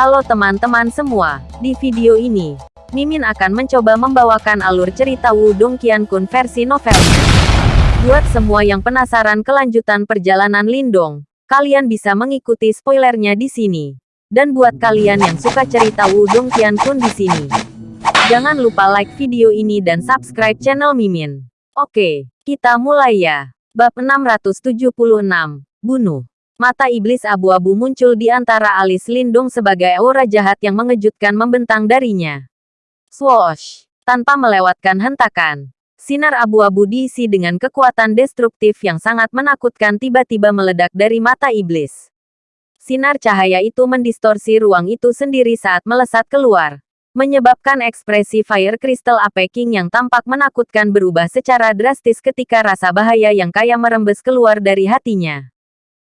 Halo teman-teman semua, di video ini, Mimin akan mencoba membawakan alur cerita Wudong Qiankun versi novelnya. Buat semua yang penasaran kelanjutan perjalanan Lindong, kalian bisa mengikuti spoilernya di sini. Dan buat kalian yang suka cerita Wudong Qiankun di sini, jangan lupa like video ini dan subscribe channel Mimin. Oke, kita mulai ya. Bab 676, Bunuh. Mata iblis abu-abu muncul di antara alis Lindung sebagai aura jahat yang mengejutkan membentang darinya. Swoosh! Tanpa melewatkan hentakan, sinar abu-abu diisi dengan kekuatan destruktif yang sangat menakutkan tiba-tiba meledak dari mata iblis. Sinar cahaya itu mendistorsi ruang itu sendiri saat melesat keluar, menyebabkan ekspresi Fire Crystal Apeking yang tampak menakutkan berubah secara drastis ketika rasa bahaya yang kaya merembes keluar dari hatinya.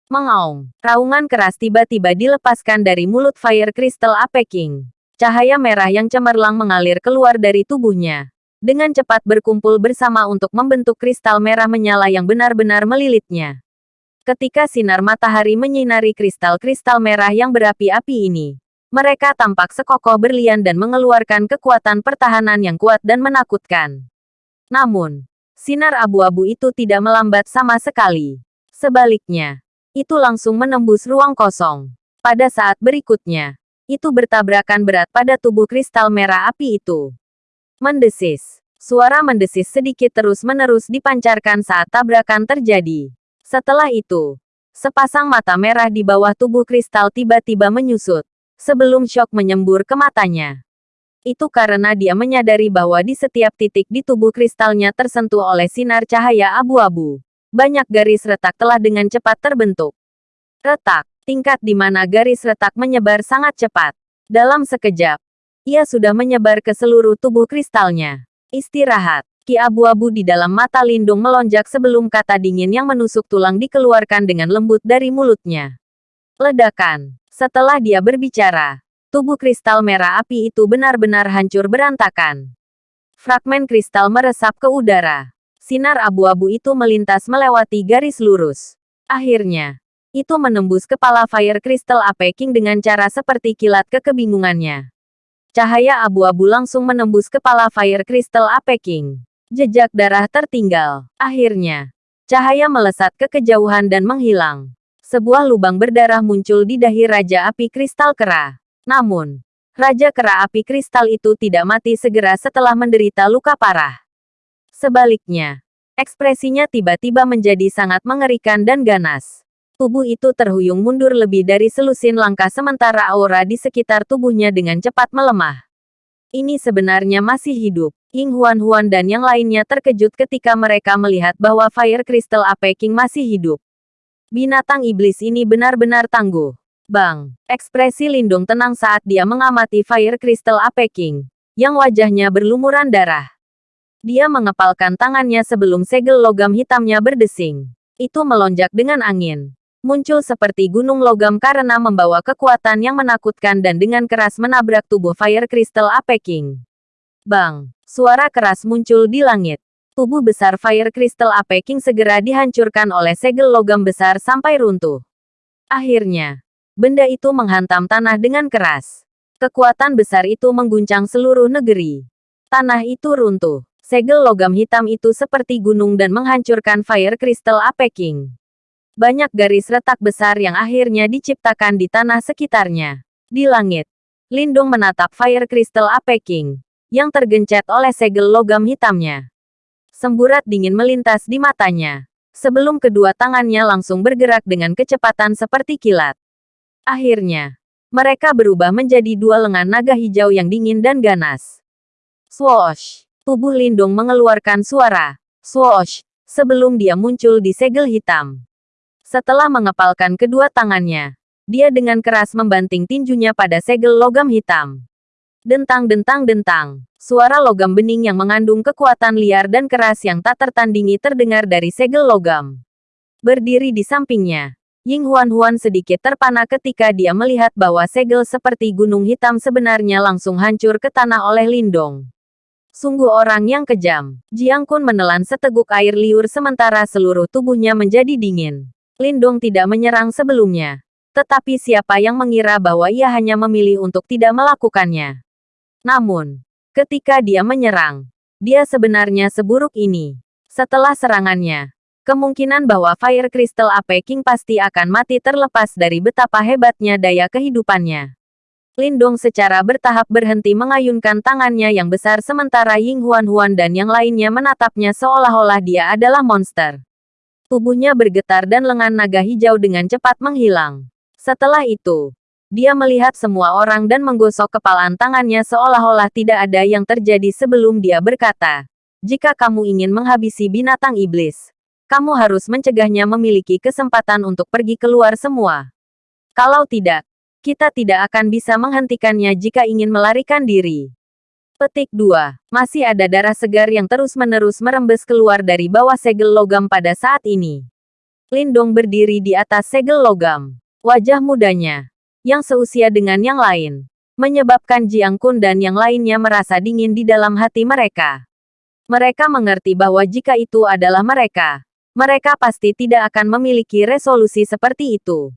Mengaung. Raungan keras tiba-tiba dilepaskan dari mulut Fire Crystal Apeking. Cahaya merah yang cemerlang mengalir keluar dari tubuhnya. Dengan cepat berkumpul bersama untuk membentuk kristal merah menyala yang benar-benar melilitnya. Ketika sinar matahari menyinari kristal-kristal merah yang berapi-api ini, mereka tampak sekokoh berlian dan mengeluarkan kekuatan pertahanan yang kuat dan menakutkan. Namun, sinar abu-abu itu tidak melambat sama sekali. Sebaliknya, itu langsung menembus ruang kosong. Pada saat berikutnya, itu bertabrakan berat pada tubuh kristal merah api itu. Mendesis. Suara mendesis sedikit terus-menerus dipancarkan saat tabrakan terjadi. Setelah itu, sepasang mata merah di bawah tubuh kristal tiba-tiba menyusut, sebelum syok menyembur ke matanya. Itu karena dia menyadari bahwa di setiap titik di tubuh kristalnya tersentuh oleh sinar cahaya abu-abu banyak garis retak telah dengan cepat terbentuk. Retak, tingkat di mana garis retak menyebar sangat cepat. Dalam sekejap, ia sudah menyebar ke seluruh tubuh kristalnya. Istirahat, ki abu-abu di dalam mata Lindung melonjak sebelum kata dingin yang menusuk tulang dikeluarkan dengan lembut dari mulutnya. Ledakan, setelah dia berbicara, tubuh kristal merah api itu benar-benar hancur berantakan. Fragmen kristal meresap ke udara. Sinar abu-abu itu melintas melewati garis lurus. Akhirnya, itu menembus kepala Fire Crystal Apeking dengan cara seperti kilat kekebingungannya. Cahaya abu-abu langsung menembus kepala Fire Crystal Apeking. Jejak darah tertinggal. Akhirnya, cahaya melesat ke kejauhan dan menghilang. Sebuah lubang berdarah muncul di dahi Raja Api Kristal Kera. Namun, Raja Kera Api Kristal itu tidak mati segera setelah menderita luka parah. Sebaliknya, ekspresinya tiba-tiba menjadi sangat mengerikan dan ganas. Tubuh itu terhuyung mundur lebih dari selusin langkah sementara aura di sekitar tubuhnya dengan cepat melemah. Ini sebenarnya masih hidup. Ying Huan Huan dan yang lainnya terkejut ketika mereka melihat bahwa Fire Crystal Apeking masih hidup. Binatang iblis ini benar-benar tangguh. Bang, ekspresi Lindung tenang saat dia mengamati Fire Crystal Apeking, yang wajahnya berlumuran darah. Dia mengepalkan tangannya sebelum segel logam hitamnya berdesing. Itu melonjak dengan angin. Muncul seperti gunung logam karena membawa kekuatan yang menakutkan dan dengan keras menabrak tubuh Fire Crystal Apeking. Bang! Suara keras muncul di langit. Tubuh besar Fire Crystal Apeking segera dihancurkan oleh segel logam besar sampai runtuh. Akhirnya, benda itu menghantam tanah dengan keras. Kekuatan besar itu mengguncang seluruh negeri. Tanah itu runtuh. Segel logam hitam itu seperti gunung dan menghancurkan Fire Crystal Apeking. Banyak garis retak besar yang akhirnya diciptakan di tanah sekitarnya. Di langit, Lindung menatap Fire Crystal Apeking, yang tergencet oleh segel logam hitamnya. Semburat dingin melintas di matanya, sebelum kedua tangannya langsung bergerak dengan kecepatan seperti kilat. Akhirnya, mereka berubah menjadi dua lengan naga hijau yang dingin dan ganas. Swoosh! Tubuh Lindung mengeluarkan suara swoosh sebelum dia muncul di segel hitam. Setelah mengepalkan kedua tangannya, dia dengan keras membanting tinjunya pada segel logam hitam. Dentang-dentang-dentang, suara logam bening yang mengandung kekuatan liar dan keras yang tak tertandingi terdengar dari segel logam. Berdiri di sampingnya, Ying Huan-Huan sedikit terpana ketika dia melihat bahwa segel seperti gunung hitam sebenarnya langsung hancur ke tanah oleh Lindong. Sungguh orang yang kejam. Jiang Kun menelan seteguk air liur sementara seluruh tubuhnya menjadi dingin. Lindong tidak menyerang sebelumnya. Tetapi siapa yang mengira bahwa ia hanya memilih untuk tidak melakukannya? Namun, ketika dia menyerang, dia sebenarnya seburuk ini. Setelah serangannya, kemungkinan bahwa Fire Crystal AP King pasti akan mati terlepas dari betapa hebatnya daya kehidupannya. Lindong secara bertahap berhenti mengayunkan tangannya yang besar sementara Ying Huan Huan dan yang lainnya menatapnya seolah-olah dia adalah monster. Tubuhnya bergetar dan lengan naga hijau dengan cepat menghilang. Setelah itu, dia melihat semua orang dan menggosok kepalan tangannya seolah-olah tidak ada yang terjadi sebelum dia berkata, jika kamu ingin menghabisi binatang iblis, kamu harus mencegahnya memiliki kesempatan untuk pergi keluar semua. Kalau tidak, kita tidak akan bisa menghentikannya jika ingin melarikan diri. Petik 2. Masih ada darah segar yang terus-menerus merembes keluar dari bawah segel logam pada saat ini. Lindong berdiri di atas segel logam. Wajah mudanya, yang seusia dengan yang lain, menyebabkan Jiang Kun dan yang lainnya merasa dingin di dalam hati mereka. Mereka mengerti bahwa jika itu adalah mereka, mereka pasti tidak akan memiliki resolusi seperti itu.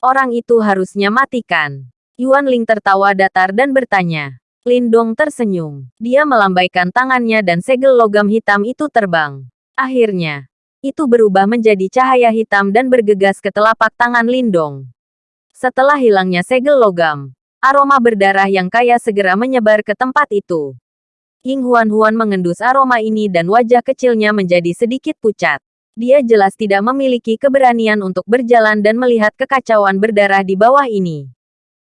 Orang itu harusnya matikan. Yuan Ling tertawa datar dan bertanya. Lindong tersenyum. Dia melambaikan tangannya dan segel logam hitam itu terbang. Akhirnya, itu berubah menjadi cahaya hitam dan bergegas ke telapak tangan Lindong. Setelah hilangnya segel logam, aroma berdarah yang kaya segera menyebar ke tempat itu. Ying Huan Huan mengendus aroma ini dan wajah kecilnya menjadi sedikit pucat. Dia jelas tidak memiliki keberanian untuk berjalan dan melihat kekacauan berdarah di bawah ini.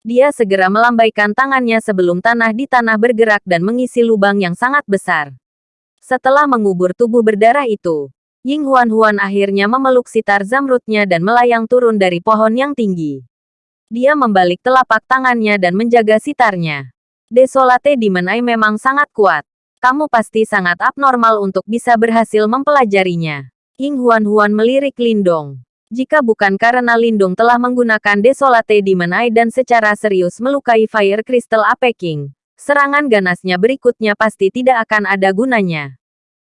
Dia segera melambaikan tangannya sebelum tanah di tanah bergerak dan mengisi lubang yang sangat besar. Setelah mengubur tubuh berdarah itu, Ying Huan Huan akhirnya memeluk sitar zamrudnya dan melayang turun dari pohon yang tinggi. Dia membalik telapak tangannya dan menjaga sitarnya. Desolate Demon Eye memang sangat kuat. Kamu pasti sangat abnormal untuk bisa berhasil mempelajarinya. Ying Huan Huan melirik Lindong. Jika bukan karena Lindong telah menggunakan Desolate Demon Eye dan secara serius melukai Fire Crystal Ape King, serangan ganasnya berikutnya pasti tidak akan ada gunanya.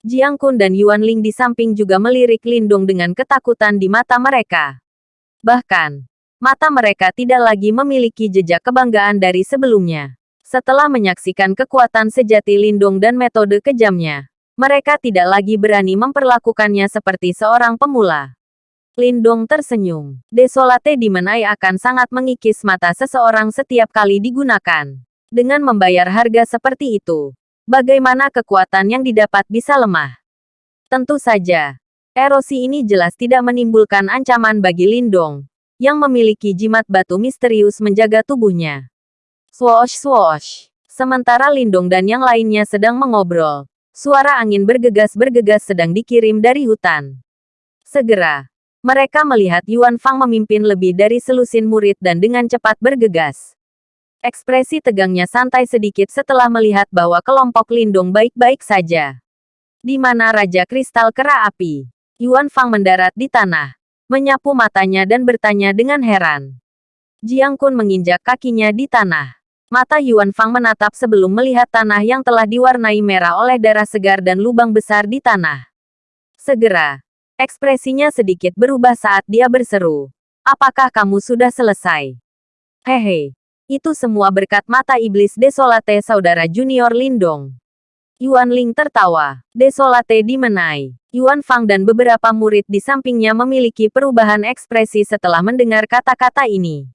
Jiang Kun dan Yuan Ling di samping juga melirik Lindong dengan ketakutan di mata mereka. Bahkan, mata mereka tidak lagi memiliki jejak kebanggaan dari sebelumnya. Setelah menyaksikan kekuatan sejati Lindong dan metode kejamnya, mereka tidak lagi berani memperlakukannya seperti seorang pemula. Lindong tersenyum. Desolate Dimenai akan sangat mengikis mata seseorang setiap kali digunakan. Dengan membayar harga seperti itu, bagaimana kekuatan yang didapat bisa lemah? Tentu saja, erosi ini jelas tidak menimbulkan ancaman bagi Lindong, yang memiliki jimat batu misterius menjaga tubuhnya. Swoosh swoosh. Sementara Lindong dan yang lainnya sedang mengobrol, Suara angin bergegas-bergegas sedang dikirim dari hutan. Segera, mereka melihat Yuan Fang memimpin lebih dari selusin murid dan dengan cepat bergegas. Ekspresi tegangnya santai sedikit setelah melihat bahwa kelompok Lindung baik-baik saja. Di mana Raja Kristal Kera Api, Yuan Fang mendarat di tanah, menyapu matanya dan bertanya dengan heran. Jiang Kun menginjak kakinya di tanah. Mata Yuan Fang menatap sebelum melihat tanah yang telah diwarnai merah oleh darah segar dan lubang besar di tanah. Segera, ekspresinya sedikit berubah saat dia berseru. Apakah kamu sudah selesai? Hehe, itu semua berkat mata iblis Desolate saudara junior Lindong. Yuan Ling tertawa. Desolate dimenai. Yuan Fang dan beberapa murid di sampingnya memiliki perubahan ekspresi setelah mendengar kata-kata ini.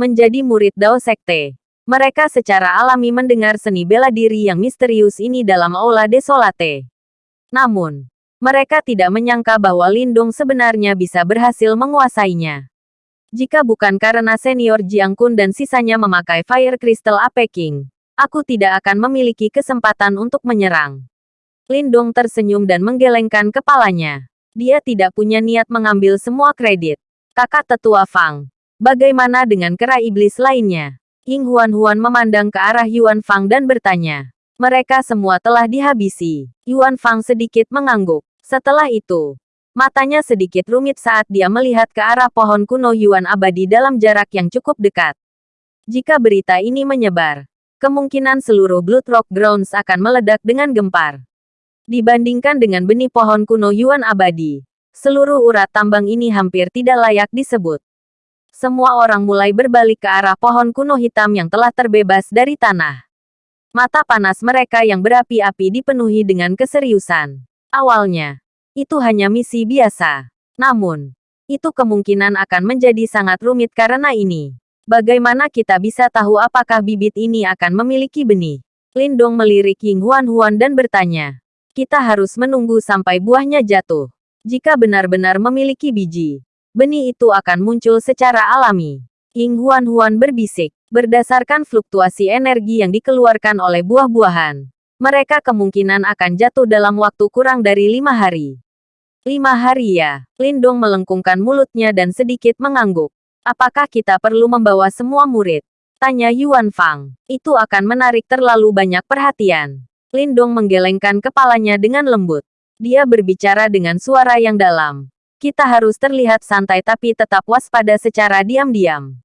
Menjadi murid Dao Sekte. Mereka secara alami mendengar seni bela diri yang misterius ini dalam Aula Desolate. Namun, mereka tidak menyangka bahwa Lindung sebenarnya bisa berhasil menguasainya. Jika bukan karena senior Jiang Kun dan sisanya memakai Fire Crystal Ape King, aku tidak akan memiliki kesempatan untuk menyerang. Lindung tersenyum dan menggelengkan kepalanya. Dia tidak punya niat mengambil semua kredit. Kakak tetua Fang, bagaimana dengan kera iblis lainnya? Ying Huan Huan memandang ke arah Yuan Fang dan bertanya. Mereka semua telah dihabisi. Yuan Fang sedikit mengangguk. Setelah itu, matanya sedikit rumit saat dia melihat ke arah pohon kuno Yuan abadi dalam jarak yang cukup dekat. Jika berita ini menyebar, kemungkinan seluruh Blood Rock Grounds akan meledak dengan gempar. Dibandingkan dengan benih pohon kuno Yuan abadi, seluruh urat tambang ini hampir tidak layak disebut. Semua orang mulai berbalik ke arah pohon kuno hitam yang telah terbebas dari tanah. Mata panas mereka yang berapi-api dipenuhi dengan keseriusan. Awalnya, itu hanya misi biasa. Namun, itu kemungkinan akan menjadi sangat rumit karena ini. Bagaimana kita bisa tahu apakah bibit ini akan memiliki benih? Lindong melirik Ying Huan Huan dan bertanya. Kita harus menunggu sampai buahnya jatuh. Jika benar-benar memiliki biji, benih itu akan muncul secara alami. Ying Huan Huan berbisik. Berdasarkan fluktuasi energi yang dikeluarkan oleh buah-buahan, mereka kemungkinan akan jatuh dalam waktu kurang dari lima hari. Lima hari ya. Lindong melengkungkan mulutnya dan sedikit mengangguk. Apakah kita perlu membawa semua murid? Tanya Yuan Fang. Itu akan menarik terlalu banyak perhatian. Lindong menggelengkan kepalanya dengan lembut. Dia berbicara dengan suara yang dalam. Kita harus terlihat santai tapi tetap waspada secara diam-diam.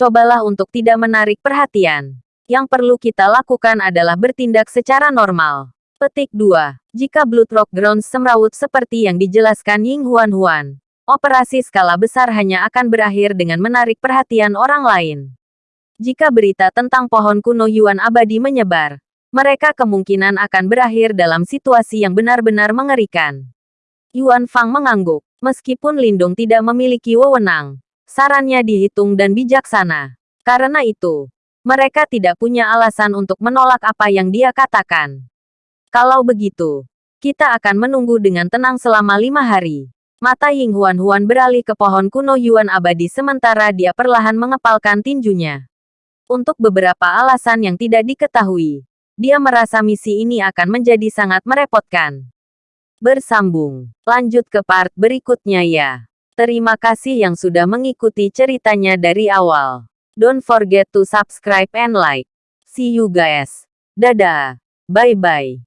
Cobalah untuk tidak menarik perhatian. Yang perlu kita lakukan adalah bertindak secara normal. Petik 2. Jika Blood Rock Grounds semrawut seperti yang dijelaskan Ying Huan Huan, operasi skala besar hanya akan berakhir dengan menarik perhatian orang lain. Jika berita tentang pohon kuno Yuan abadi menyebar, mereka kemungkinan akan berakhir dalam situasi yang benar-benar mengerikan. Yuan Fang mengangguk, meskipun Lindung tidak memiliki wewenang, Sarannya dihitung dan bijaksana. Karena itu, mereka tidak punya alasan untuk menolak apa yang dia katakan. Kalau begitu, kita akan menunggu dengan tenang selama lima hari. Mata Ying Huan Huan beralih ke pohon kuno Yuan abadi sementara dia perlahan mengepalkan tinjunya. Untuk beberapa alasan yang tidak diketahui, dia merasa misi ini akan menjadi sangat merepotkan. Bersambung. Lanjut ke part berikutnya ya. Terima kasih yang sudah mengikuti ceritanya dari awal. Don't forget to subscribe and like. See you guys. Dadah. Bye-bye.